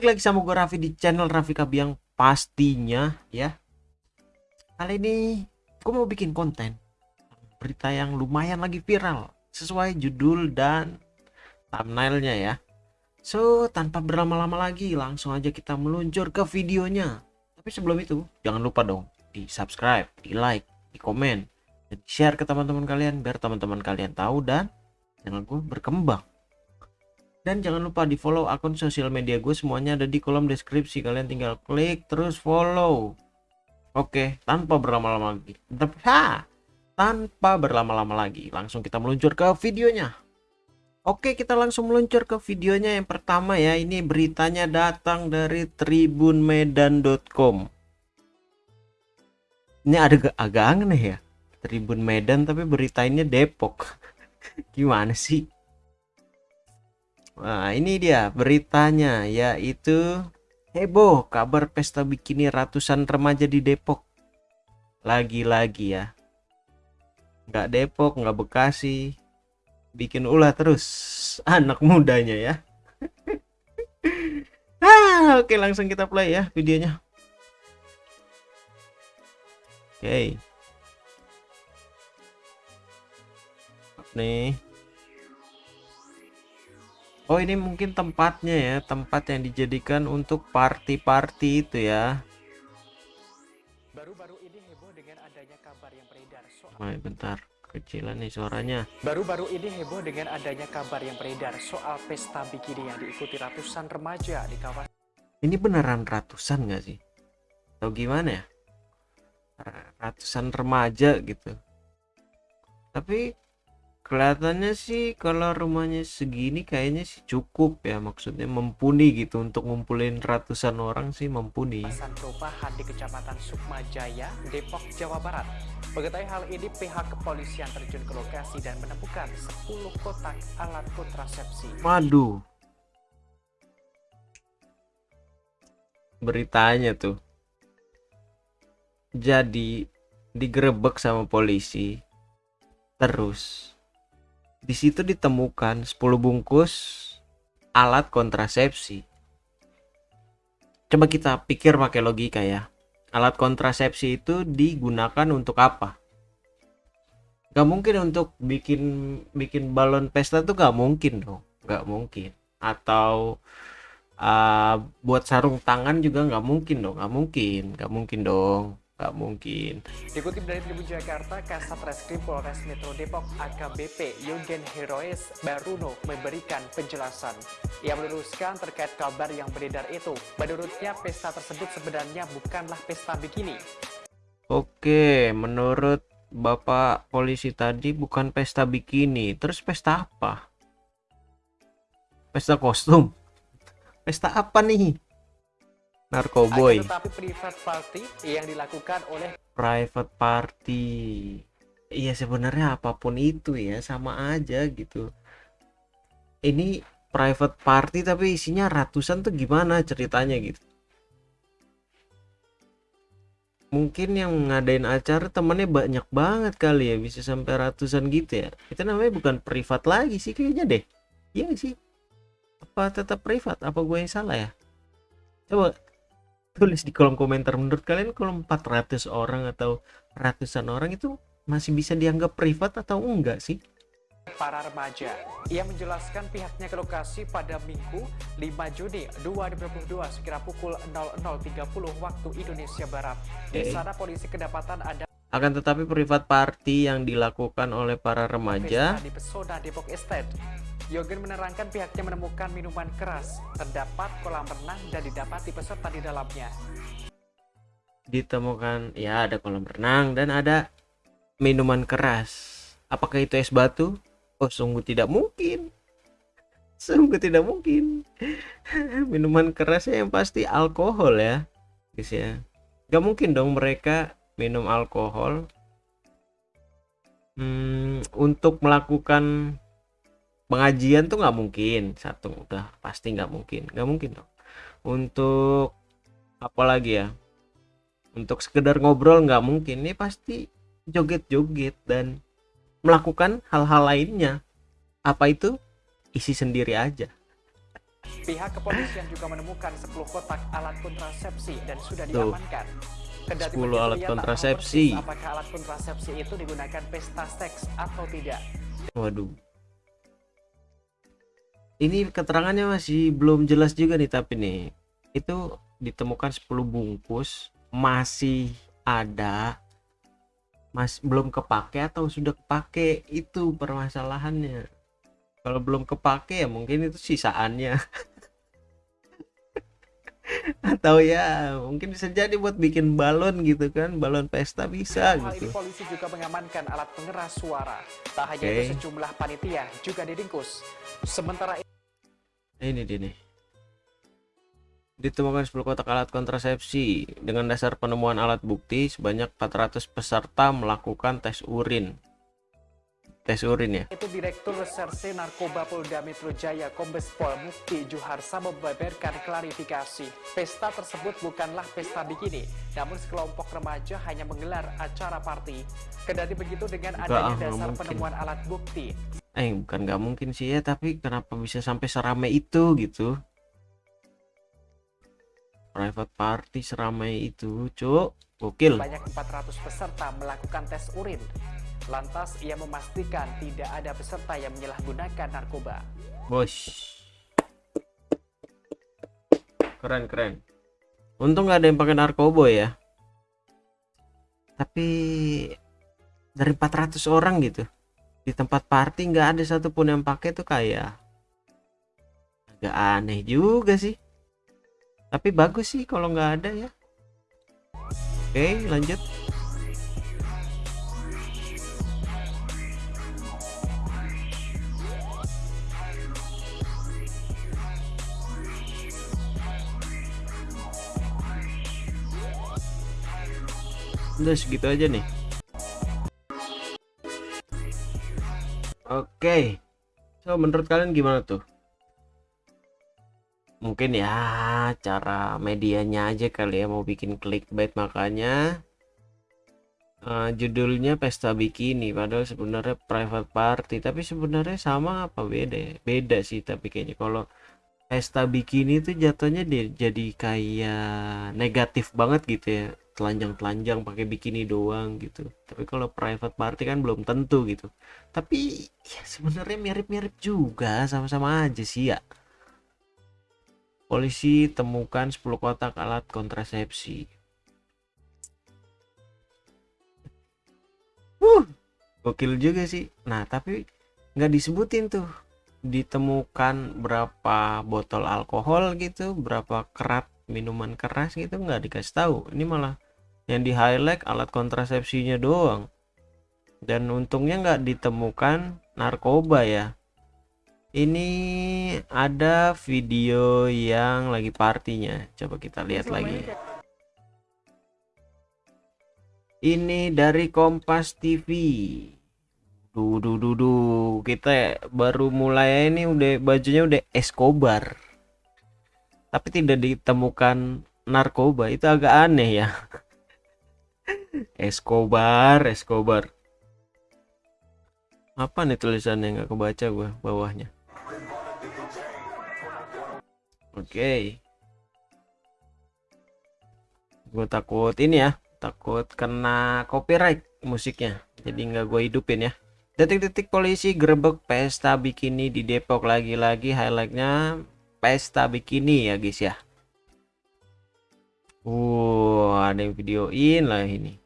Balik lagi sama gue Raffi di channel Raffi Kabiang pastinya ya. Kali ini gue mau bikin konten berita yang lumayan lagi viral sesuai judul dan thumbnailnya ya. So tanpa berlama-lama lagi langsung aja kita meluncur ke videonya. Tapi sebelum itu jangan lupa dong di subscribe, di like, di komen, dan share ke teman-teman kalian biar teman-teman kalian tahu dan channel gue berkembang. Dan jangan lupa di follow akun sosial media gue semuanya ada di kolom deskripsi. Kalian tinggal klik terus follow. Oke, tanpa berlama-lama lagi. Ha, tanpa berlama-lama lagi, langsung kita meluncur ke videonya. Oke, kita langsung meluncur ke videonya yang pertama ya. Ini beritanya datang dari tribunmedan.com. Ini ada agak aneh ya. Tribun Medan tapi beritanya Depok. Gimana sih? Nah, ini dia beritanya yaitu heboh kabar pesta bikini ratusan remaja di Depok. Lagi-lagi ya. Nggak Depok, nggak Bekasi. Bikin ulah terus anak mudanya ya. ah, oke langsung kita play ya videonya. Oke. Nih. Oh ini mungkin tempatnya ya tempat yang dijadikan untuk party-party itu ya Baru-baru ini heboh dengan adanya kabar yang beredar soal oh, bentar kecilan nih suaranya Baru-baru ini heboh dengan adanya kabar yang beredar soal pesta bikini yang diikuti ratusan remaja di kawasan Ini beneran ratusan gak sih? Atau gimana ya? Ratusan remaja gitu Tapi kelihatannya sih kalau rumahnya segini kayaknya sih cukup ya maksudnya mumpuni gitu. Untuk ngumpulin ratusan orang sih mumpuni. Perubahan di kecamatan Sukma Jaya Depok Jawa Barat. Mengetahui hal ini pihak kepolisian terjun ke lokasi dan menemukan 10 kotak alat kontrasepsi. Waduh. Beritanya tuh. Jadi digerebek sama polisi. Terus di situ ditemukan 10 bungkus alat kontrasepsi. Coba kita pikir pakai logika ya. Alat kontrasepsi itu digunakan untuk apa? Gak mungkin untuk bikin bikin balon pesta tuh gak mungkin dong, gak mungkin. Atau uh, buat sarung tangan juga gak mungkin dong, gak mungkin, gak mungkin dong. Gak mungkin. Dikutip dari Tribun Jakarta, Kasat Reskrim Polres Metro Depok AKBP Yugen Heroes Baruno memberikan penjelasan. Ia meluruskan terkait kabar yang beredar itu. Menurutnya pesta tersebut sebenarnya bukanlah pesta bikini. Oke, menurut Bapak polisi tadi bukan pesta bikini. Terus pesta apa? Pesta kostum? Pesta apa nih? Narkoboy. Tetapi private party yang dilakukan oleh private party. Iya sebenarnya apa pun itu ya sama aja gitu. Ini private party tapi isinya ratusan tuh gimana ceritanya gitu. Mungkin yang ngadain acara temennya banyak banget kali ya bisa sampai ratusan gitu ya. Itu namanya bukan privat lagi sih kayaknya deh. Iya sih. Apa tetap privat? Apa gue yang salah ya? Coba tulis di kolom komentar menurut kalian kalau 400 orang atau ratusan orang itu masih bisa dianggap privat atau enggak sih para remaja. Ia menjelaskan pihaknya ke lokasi pada Minggu 5 Juni 2022 sekira pukul 00.30 waktu Indonesia Barat. Di sana polisi kedapatan ada akan tetapi privat party yang dilakukan oleh para remaja di Pesona Depok Estate Yogen menerangkan pihaknya menemukan minuman keras, terdapat kolam renang dan didapati peserta di dalamnya. Ditemukan, ya ada kolam renang dan ada minuman keras. Apakah itu es batu? Oh sungguh tidak mungkin. Sungguh tidak mungkin. minuman kerasnya yang pasti alkohol ya. Guys ya. Gak mungkin dong mereka minum alkohol hmm, untuk melakukan pengajian tuh nggak mungkin satu udah pasti nggak mungkin nggak mungkin dong untuk apa lagi ya untuk sekedar ngobrol nggak mungkin ini pasti joget-joget dan melakukan hal-hal lainnya apa itu isi sendiri aja Pihak kepolisian juga menemukan 10 kotak alat kontrasepsi dan sudah Tuh. diamankan. Kendati 10 begitu, alat kontrasepsi. Apakah alat kontrasepsi itu digunakan pesta seks atau tidak? Waduh. Ini keterangannya masih belum jelas juga nih tapi nih. Itu ditemukan 10 bungkus masih ada mas belum kepake atau sudah kepake itu permasalahannya. Kalau belum kepake ya mungkin itu sisaannya. atau ya mungkin bisa jadi buat bikin balon gitu kan balon pesta bisa hal gitu ini polisi juga mengamankan alat pengeras suara. Tak hanya Oke. itu sejumlah panitia juga diringkus. Sementara ini dia nih ditemukan 10 kotak alat kontrasepsi. Dengan dasar penemuan alat bukti sebanyak 400 peserta melakukan tes urin tes urin ya itu Direktur Reserse Narkoba Polda Metro Jaya Kombes Pol Mukti Juharsa membeberkan klarifikasi. Pesta tersebut bukanlah pesta bikini, namun sekelompok remaja hanya menggelar acara party. Kendati begitu dengan Enggak, adanya ah, dasar mungkin. penemuan alat bukti, eh bukan nggak mungkin sih ya tapi kenapa bisa sampai seramai itu gitu private party seramai itu cuk gokil banyak 400 peserta melakukan tes urin. Lantas ia memastikan tidak ada peserta yang menyalahgunakan narkoba. bos keren keren. Untung nggak ada yang pakai narkoba ya. Tapi dari 400 orang gitu di tempat party nggak ada satupun yang pakai tuh kayak agak aneh juga sih. Tapi bagus sih kalau nggak ada ya. Oke lanjut udah segitu aja nih. Oke. So menurut kalian gimana tuh? Mungkin ya cara medianya aja kali ya mau bikin clickbait makanya. Eh, judulnya pesta bikini padahal sebenarnya private party tapi sebenarnya sama apa beda ya? beda sih tapi kayaknya kalau pesta bikini itu jatuhnya dia jadi kayak negatif banget gitu ya telanjang-telanjang pakai bikini doang gitu. Tapi kalau private party kan belum tentu gitu. Tapi ya sebenarnya mirip-mirip juga sama-sama aja sih ya. Polisi temukan 10 kotak alat kontrasepsi. Wuh, gokil juga sih. Nah tapi nggak disebutin tuh. Ditemukan berapa botol alkohol gitu berapa kerat minuman keras gitu nggak dikasih tahu. Ini malah yang di highlight alat kontrasepsinya doang. Dan untungnya nggak ditemukan narkoba ya. Ini ada video yang lagi partinya. Coba kita lihat lagi. ini dari Kompas TV Duh, duh, duh, duh. kita baru mulai ini udah bajunya udah Escobar tapi tidak ditemukan narkoba itu agak aneh ya. Escobar Escobar. Apa nih tulisannya? Nggak kebaca gua bawahnya. Oke. Gue takut ini ya takut kena copyright musiknya. Jadi nggak gue hidupin ya. Detik-detik polisi gerebek pesta bikini di Depok lagi-lagi highlightnya pesta bikini ya guys ya. Wow ada yang videoin lah ini.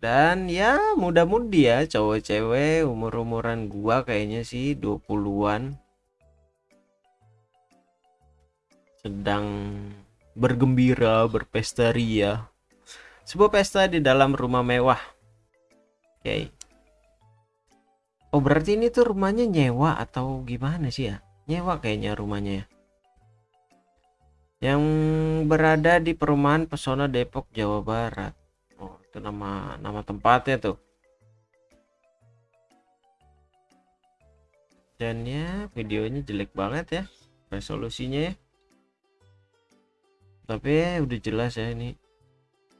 Dan ya muda-mudi ya cowok cewek umur-umuran gua kayaknya sih 20-an sedang bergembira berpesta ria. Sebuah pesta di dalam rumah mewah. Oke oh berarti ini tuh rumahnya nyewa atau gimana sih ya? Nyewa kayaknya rumahnya ya. Yang berada di perumahan pesona Depok Jawa Barat. Oh itu nama nama tempatnya tuh. Dan ya videonya jelek banget ya. Resolusinya ya. Tapi udah jelas ya ini.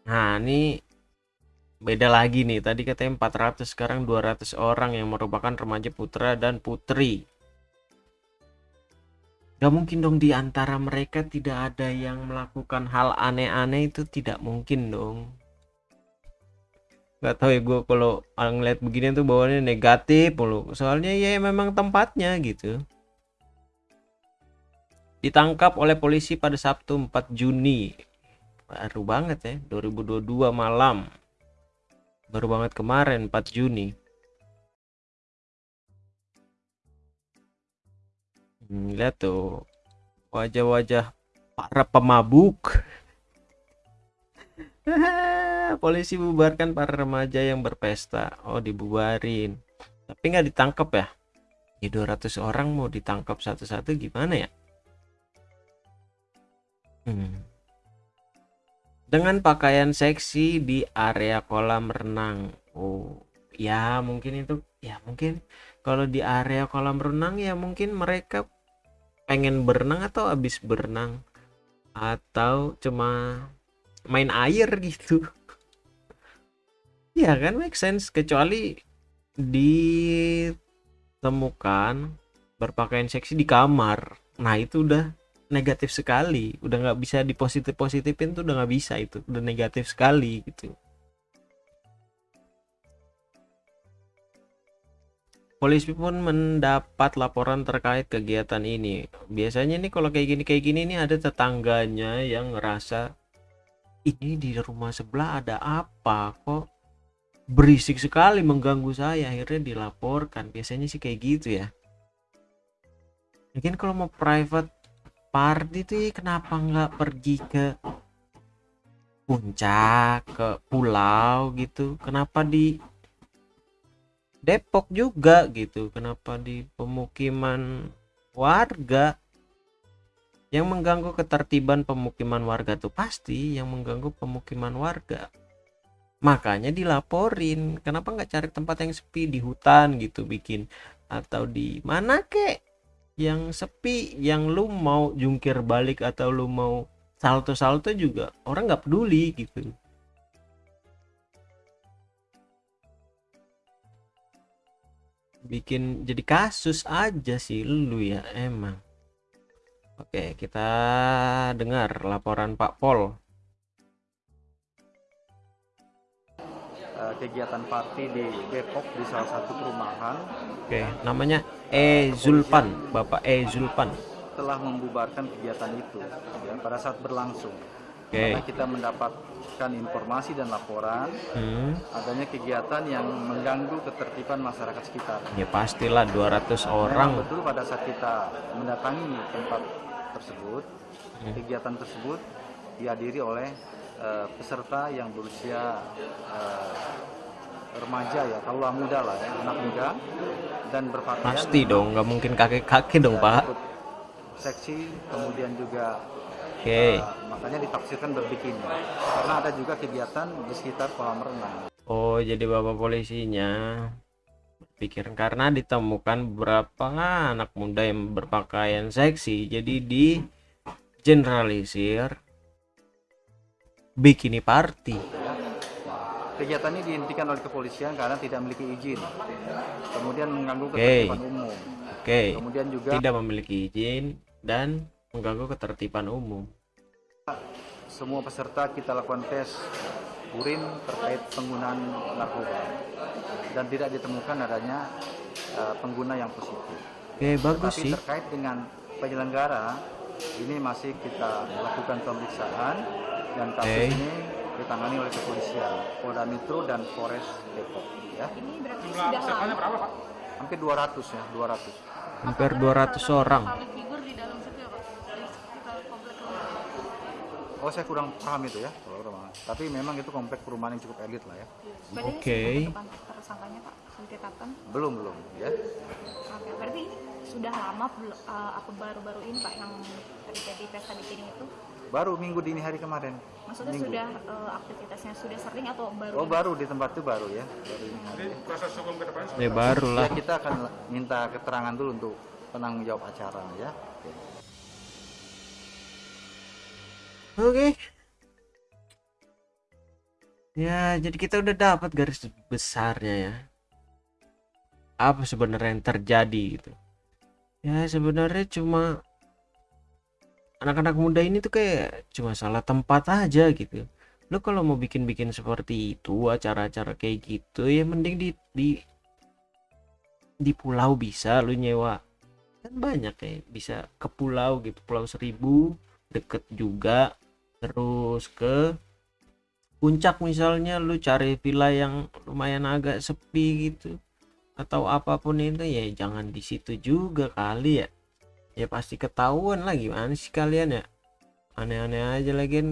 Nah ini beda lagi nih tadi katanya 400 sekarang 200 orang yang merupakan remaja putra dan putri. Gak mungkin dong di antara mereka tidak ada yang melakukan hal aneh-aneh itu tidak mungkin dong. Gak tahu ya gue kalau ngeliat begini tuh bawaannya negatif mulu. Soalnya ya memang tempatnya gitu. Ditangkap oleh polisi pada Sabtu 4 Juni. Baru banget ya 2022 malam baru banget kemarin 4 Juni. Hmm, lihat tuh wajah-wajah para pemabuk. Polisi bubarkan para remaja yang berpesta. Oh dibubarin. Tapi nggak ditangkap ya? Ya 200 orang mau ditangkap satu-satu gimana ya? Hmm dengan pakaian seksi di area kolam renang. Oh, ya mungkin itu ya mungkin kalau di area kolam renang ya mungkin mereka pengen berenang atau habis berenang atau cuma main air gitu. ya kan make sense kecuali ditemukan berpakaian seksi di kamar. Nah, itu udah negatif sekali. Udah nggak bisa dipositif positifin tuh udah nggak bisa itu. Udah negatif sekali gitu. Polisi pun mendapat laporan terkait kegiatan ini. Biasanya nih kalau kayak gini kayak gini nih ada tetangganya yang ngerasa ini di rumah sebelah ada apa kok? Berisik sekali mengganggu saya akhirnya dilaporkan. Biasanya sih kayak gitu ya. Mungkin kalau mau private Pardi tuh kenapa nggak pergi ke puncak ke pulau gitu? Kenapa di Depok juga gitu? Kenapa di pemukiman warga? Yang mengganggu ketertiban pemukiman warga tuh pasti yang mengganggu pemukiman warga. Makanya dilaporin kenapa nggak cari tempat yang sepi? Di hutan gitu bikin. Atau di mana kek yang sepi yang lu mau jungkir balik atau lu mau salto-salto juga orang nggak peduli gitu. Bikin jadi kasus aja sih lu ya emang. Oke kita dengar laporan Pak Pol kegiatan party di Depok di salah satu perumahan. Oke, namanya E Zulpan, Bapak E Zulpan. Telah membubarkan kegiatan itu ya, pada saat berlangsung. Oke. Karena kita mendapatkan informasi dan laporan Hmm, adanya kegiatan yang mengganggu ketertiban masyarakat sekitar. ya pastilah 200 orang. Memang betul pada saat kita mendatangi tempat tersebut, Hmm. kegiatan tersebut dihadiri oleh eh, peserta yang berusia eh, remaja ya, kalau muda lah ya, anak muda dan berpakaian Pasti dong, nggak mungkin kakek-kakek dong, Pak. seksi, kemudian juga Oke. eh, makanya ditafsirkan berbikini karena ada juga kegiatan di sekitar kolam renang. Oh, jadi Bapak polisinya pikir karena ditemukan beberapa anak muda yang berpakaian seksi, jadi di generalisir bikini party. Kegiatan ini dihentikan oleh kepolisian karena tidak memiliki izin, kemudian mengganggu ketertiban umum, Oke. kemudian juga Tidak memiliki izin dan mengganggu ketertiban umum. semua peserta kita lakukan tes urin terkait penggunaan narkoba dan tidak ditemukan adanya eh, pengguna yang positif. Oke, bagus Tapi sih. terkait dengan penyelenggara ini masih kita lakukan pemeriksaan dan kasus Oke. ini ditangani oleh kepolisian Polda Metro dan Polres Depok ya. Ini berarti sudah lama Hampir 200 ya, 200. Hampir 200 orang. di ya Pak? Di sekitar komplek rumah. Oh, saya kurang paham itu ya, kalau rumah. Tapi memang itu komplek perumahan yang cukup elit lah ya. Oke. sudah tetap tersangkanya Pak, sudah ditetapkan. Belum belum ya. Oke, berarti ini sudah lama eh, apa baru-baru ini Pak yang terjadi pesta bikini itu? Baru minggu dini hari kemarin. Maksudnya Minggu. sudah eh, aktivitasnya sudah sering atau baru? Oh ini? baru di tempat itu baru ya. Baru ini hari ya. Ya baru Ya lah. kita akan minta keterangan dulu untuk penanggung jawab acara ya. Oke. Oke. ya jadi kita udah dapat garis besarnya ya apa sebenarnya yang terjadi gitu ya sebenarnya cuma anak-anak muda ini tuh kayak cuma salah tempat aja gitu. Lo kalau mau bikin-bikin seperti itu acara-acara kayak gitu ya mending di di di pulau bisa lu nyewa. Kan banyak kayak bisa ke pulau gitu pulau seribu deket juga. Terus ke puncak misalnya lu cari villa yang lumayan agak sepi gitu atau apa pun itu ya jangan di situ juga kali ya ya pasti ketahuan lah gimana sih kalian ya? Aneh-aneh aja lagi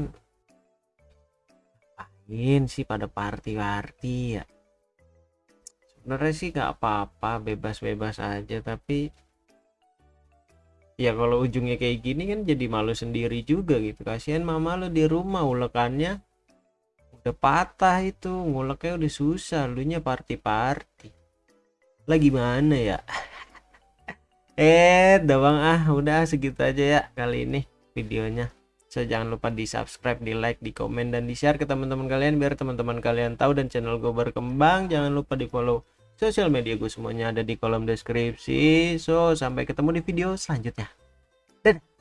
ngapain sih pada party-party ya? Sebenarnya sih nggak apa-apa bebas-bebas aja tapi ya kalau ujungnya kayak gini kan jadi malu sendiri juga gitu. Kasihan mama lo di rumah ulekannya udah patah itu nguleknya udah susah lu nya party-party. Lah gimana ya eh doang ah udah segitu aja ya kali ini videonya. So jangan lupa di subscribe di like di komen dan di share ke teman-teman kalian biar teman-teman kalian tahu dan channel gue berkembang. Jangan lupa di follow sosial media gue semuanya ada di kolom deskripsi. So sampai ketemu di video selanjutnya. Dadah